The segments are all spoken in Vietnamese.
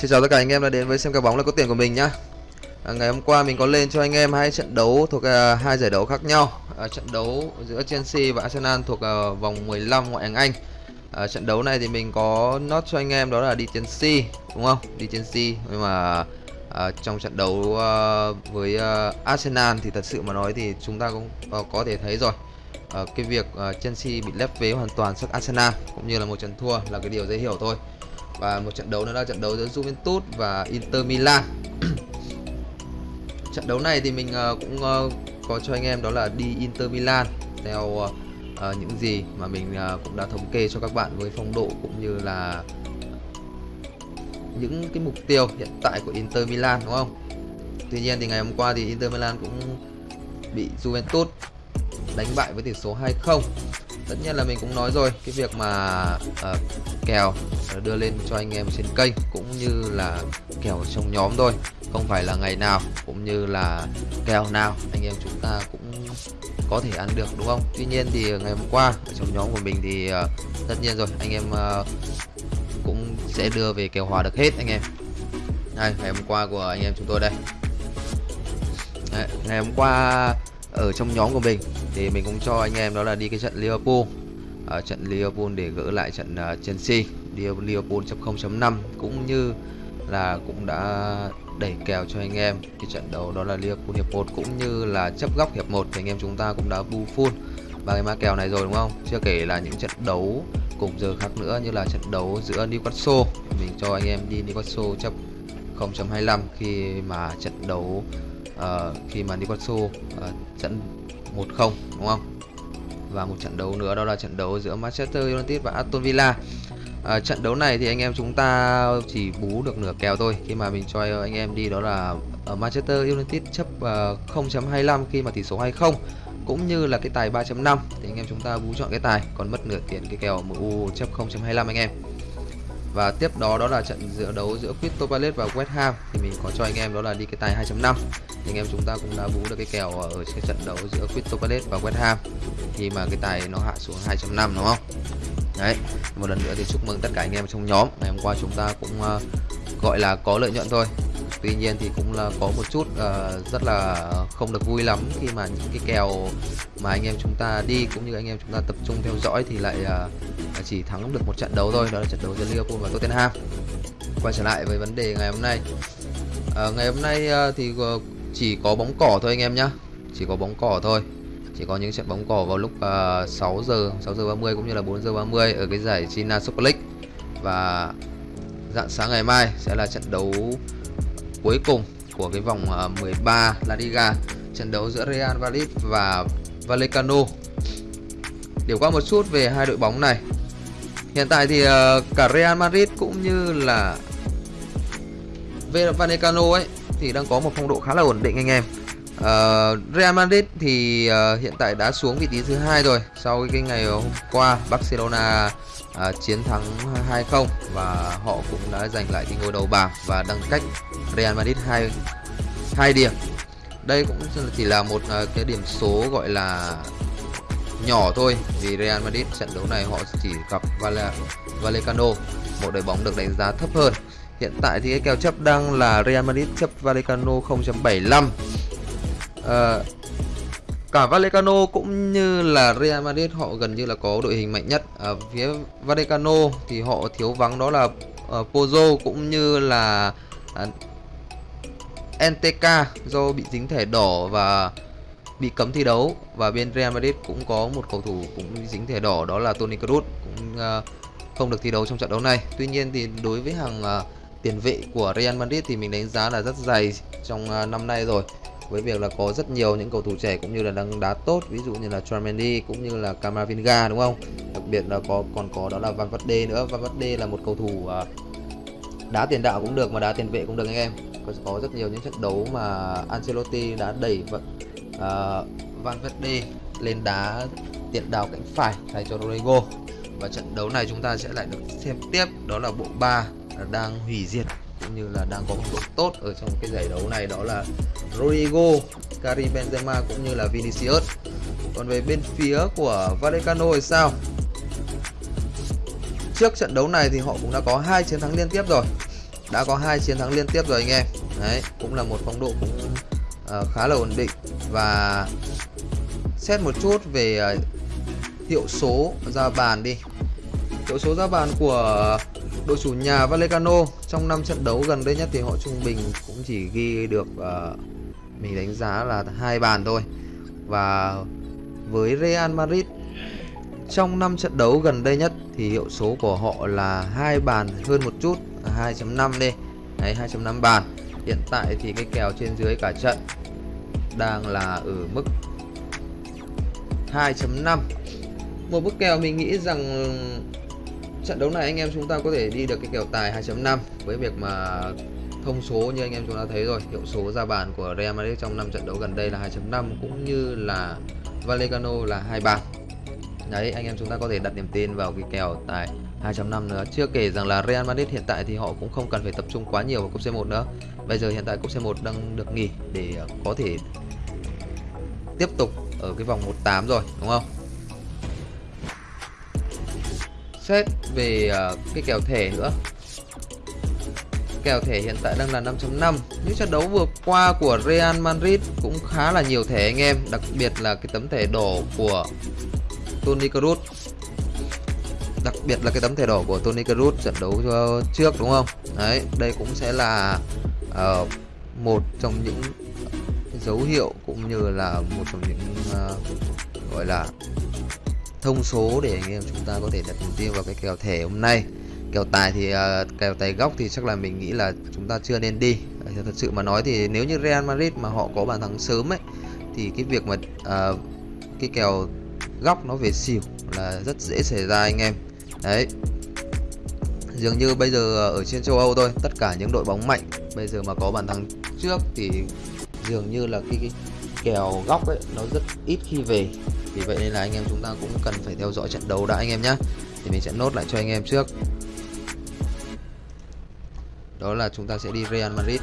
Xin chào tất cả anh em đã đến với xem kèo bóng là có tiền của mình nhá. À, ngày hôm qua mình có lên cho anh em hai trận đấu thuộc uh, hai giải đấu khác nhau. À, trận đấu giữa Chelsea và Arsenal thuộc uh, vòng 15 ngoại hạng Anh. À, trận đấu này thì mình có nốt cho anh em đó là đi Chelsea đúng không? Đi Chelsea nhưng mà à, trong trận đấu uh, với uh, Arsenal thì thật sự mà nói thì chúng ta cũng uh, có thể thấy rồi. Uh, cái việc uh, Chelsea bị lép vế hoàn toàn trước Arsenal cũng như là một trận thua là cái điều dễ hiểu thôi và một trận đấu nữa là trận đấu giữa Juventus và Inter Milan. Trận đấu này thì mình ờ, cũng ờ, có cho anh em đó là đi Inter Milan theo ờ, những gì mà mình cũng đã thống kê cho các bạn với phong độ cũng như là những cái mục tiêu hiện tại của Inter Milan, đúng không? Tuy nhiên thì ngày hôm qua thì Inter Milan cũng bị Juventus đánh bại với tỷ số 2-0 tất nhiên là mình cũng nói rồi cái việc mà uh, kèo đưa lên cho anh em trên kênh cũng như là kèo trong nhóm thôi không phải là ngày nào cũng như là kèo nào anh em chúng ta cũng có thể ăn được đúng không? Tuy nhiên thì ngày hôm qua ở trong nhóm của mình thì uh, tất nhiên rồi anh em uh, cũng sẽ đưa về kèo hòa được hết anh em. Đây ngày hôm qua của anh em chúng tôi đây. Đấy, ngày hôm qua ở trong nhóm của mình. Thì mình cũng cho anh em đó là đi cái trận Liverpool. Ở trận Liverpool để gỡ lại trận ờ, Chelsea. Liverpool.0.5 cũng như là cũng đã đẩy kèo cho anh em cái trận đấu đó là Liverpool hiệp 1 cũng như là chấp góc hiệp 1 thì anh em chúng ta cũng đã bu full ba cái mã kèo này rồi, đúng không? Chưa kể là những trận đấu cùng giờ khác nữa như là trận đấu giữa Newcastle. Mình cho anh em đi Newcastle chấp 0.25 khi mà trận đấu uh, khi mà Newcastle uh, trận 1-0 đúng không? Và một trận đấu nữa đó là trận đấu giữa Manchester United và Aston Villa. À, trận đấu này thì anh em chúng ta chỉ bú được nửa kèo thôi. Khi mà mình cho anh em đi đó là ở Manchester United chấp uh, 0.25 khi mà tỷ số 2-0 cũng như là cái tài 3.5 thì anh em chúng ta bú chọn cái tài còn mất nửa tiền cái kèo MU chấp 0.25 anh em và tiếp đó đó là trận giữa đấu giữa Crystal Palace và West Ham. Thì mình có cho anh em đó là đi cái tài 2.5 anh em chúng ta cũng đã vú được cái kèo ở cái trận đấu giữa Crystal Palace và West Ham. Khi mà cái tài nó hạ xuống 2.5 đúng không? Đấy một lần nữa thì chúc mừng tất cả anh em trong nhóm. Ngày hôm qua chúng ta cũng uh, gọi là có lợi nhuận thôi tuy nhiên thì cũng là có một chút uh, rất là không được vui lắm khi mà những cái kèo mà anh em chúng ta đi cũng như anh em chúng ta tập trung theo dõi thì lại uh, chỉ thắng được một trận đấu thôi. Đó là trận đấu giữa Liverpool và Tottenham. Quay trở lại với vấn đề ngày hôm nay. Uh, ngày hôm nay uh, thì uh, chỉ có bóng cỏ thôi anh em nhá. Chỉ có bóng cỏ thôi. Chỉ có những trận bóng cỏ vào lúc uh, 6 giờ 6 giờ 30 cũng như là 4 giờ 30 ở cái giải China Super League. Và dạng sáng ngày mai sẽ là trận đấu cuối cùng của cái vòng ờ, 13 La Liga trận đấu giữa Real Madrid và Vallecano. Điều qua một chút về hai đội bóng này. Hiện tại thì ờ, cả Real Madrid cũng như là Vallecano ấy thì đang có một phong độ khá là ổn định anh em. Uh, Real Madrid thì uh, hiện tại đã xuống vị trí thứ hai rồi sau cái ngày hôm qua Barcelona à, chiến thắng 2-0 và họ cũng đã giành lại cái ngôi đầu bảng và đang cách Real Madrid hai hai điểm. Đây cũng chỉ là một à, cái điểm số gọi là nhỏ thôi vì Real Madrid trận đấu này họ chỉ gặp Vale, Vallecano một đội bóng được đánh giá thấp hơn. Hiện tại thì cái kèo chấp đang là Real Madrid chấp Vallecano 0.75 À, cả Vallecano cũng như là Real Madrid họ gần như là có đội hình mạnh nhất. Ở phía Vallecano thì họ thiếu vắng đó là ờ, uh, Pozo cũng như là à, uh, NTK do bị dính thẻ đỏ và bị cấm thi đấu. Và bên Real Madrid cũng có một cầu thủ cũng dính thẻ đỏ đó là Toni Kroos cũng uh, không được thi đấu trong trận đấu này. Tuy nhiên thì đối với hàng uh, tiền vệ của Real Madrid thì mình đánh giá là rất dày trong uh, năm nay rồi với việc là có rất nhiều những cầu thủ trẻ cũng như là đang đá tốt ví dụ như là Tchouaméni cũng như là Camavinga đúng không? Đặc biệt là có còn có đó là Van Verde nữa. Van Verde là một cầu thủ à, đá tiền đạo cũng được mà đá tiền vệ cũng được anh em. Có, có rất nhiều những trận đấu mà Ancelotti đã đẩy vận uh, à, Van Verde lên đá tiền đạo cánh phải thay cho Rodrigo. Và trận đấu này chúng ta sẽ lại được xem tiếp. Đó là bộ ba đang hủy diệt cũng như là đang có một độ tốt ở trong cái giải đấu này đó là Rodrigo, Karim Benzema cũng như là Vinicius. Còn về bên phía của Vallecano thì sao? Trước trận đấu này thì họ cũng đã có hai chiến thắng liên tiếp rồi. đã có hai chiến thắng liên tiếp rồi anh em đấy cũng là một phong độ cũng uh, khá là ổn định và xét một chút về uh, hiệu số ra bàn đi hiệu số ra bàn của đội chủ nhà Vallecano trong năm trận đấu gần đây nhất thì họ trung bình cũng chỉ ghi được uh, mình đánh giá là hai bàn thôi. Và với Real Madrid trong 5 trận đấu gần đây nhất thì hiệu số của họ là hai bàn hơn một chút 2.5 đi. Đấy 2.5 bàn. Hiện tại thì cái kèo trên dưới cả trận đang là ở mức 2.5 Một bức kèo mình nghĩ rằng trận đấu này anh em chúng ta có thể đi được cái kèo tài 2.5 với việc mà thông số như anh em chúng ta thấy rồi, hiệu số ra bàn của Real Madrid trong 5 trận đấu gần đây là 2.5 cũng như là Vallecano là hai bàn đấy, anh em chúng ta có thể đặt niềm tin vào cái kèo tại 2.5 nữa. Chưa kể rằng là Real Madrid hiện tại thì họ cũng không cần phải tập trung quá nhiều vào cúp C1 nữa. Bây giờ hiện tại cúp C1 đang được nghỉ để ờ, có thể tiếp tục ở cái vòng 1/8 rồi, đúng không? Xét về uh, cái kèo thẻ nữa. Kèo thẻ hiện tại đang là 5.5 những trận đấu vừa qua của Real Madrid cũng khá là nhiều thẻ anh em đặc biệt là cái tấm thẻ đỏ của Toni Kroos. Đặc biệt là cái tấm thẻ đỏ của Toni Kroos trận đấu ờ, trước đúng không? Đấy đây cũng sẽ là uh, một trong những dấu hiệu cũng như là một trong những uh, gọi là thông số để anh em chúng ta có thể đặt mục tiêu vào cái kèo thẻ hôm nay. Kèo tài thì uh, kèo tài góc thì chắc là mình nghĩ là chúng ta chưa nên đi. Ờ, thật sự mà nói thì nếu như Real Madrid mà họ có bàn thắng sớm ấy thì cái việc mà uh, cái kèo góc nó về xỉu là rất dễ xảy ra anh em. Đấy. Dường như bây giờ ở trên châu Âu thôi tất cả những đội bóng mạnh bây giờ mà có bàn thắng trước thì dường như là cái, cái kèo góc ấy nó rất ít khi về vì vậy nên là anh em chúng ta cũng cần phải theo dõi trận đấu đã anh em nhé thì mình sẽ nốt lại cho anh em trước. Đó là chúng ta sẽ đi Real Madrid.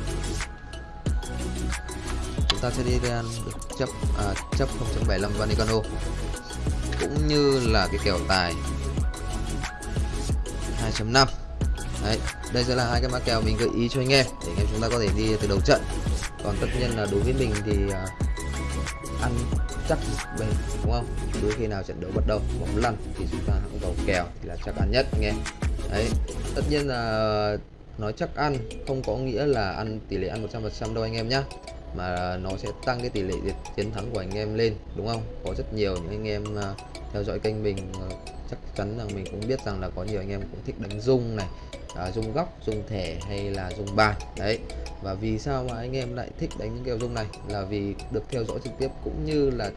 Chúng ta sẽ đi Real chấp à, chấp 0.75 Vanicano, cũng như là cái kèo tài 2.5 Đấy, đây sẽ là hai cái mã kèo mình gợi ý cho anh em để anh em chúng ta có thể đi từ đầu trận. Còn tất nhiên là đối với mình thì à, ăn chắc bền đúng không? Đôi khi nào trận đấu bắt đầu bóng lăn thì chúng ta cũng vào kèo thì là chắc ăn nhất anh em. Đấy, tất nhiên là nói chắc ăn không có nghĩa là ăn tỷ lệ ăn 100% đâu anh em nhé mà nó sẽ tăng cái tỷ lệ chiến thắng của anh em lên đúng không? Có rất nhiều những anh em à, theo dõi kênh mình à, chắc chắn rằng mình cũng biết rằng là có nhiều anh em cũng thích đánh rung này à, rung góc rung thẻ hay là rung bài. Đấy và vì sao mà anh em lại thích đánh những kèo rung này? Là vì được theo dõi trực tiếp cũng như là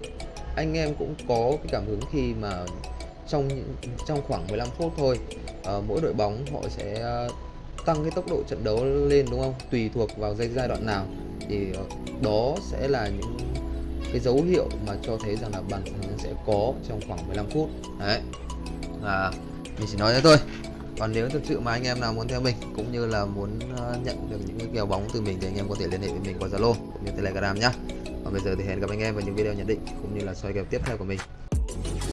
anh em cũng có cái cảm hứng khi mà trong trong khoảng 15 phút thôi ờ, mỗi đội bóng họ sẽ à, tăng cái tốc độ trận đấu lên đúng không? Tùy thuộc vào giai đoạn nào thì ờ, đó sẽ là những cái dấu hiệu mà cho thấy rằng là bàn thắng sẽ có trong khoảng 15 phút. Đấy. Và mình chỉ nói thế thôi. Còn nếu thực sự mà anh em nào muốn theo mình, cũng như là muốn ờ, nhận được những cái kèo bóng từ mình thì anh em có thể liên hệ với mình qua Zalo cũng như Telegram nhá. Còn bây giờ thì hẹn gặp anh em vào những video nhận định cũng như là soi kèo tiếp theo của mình.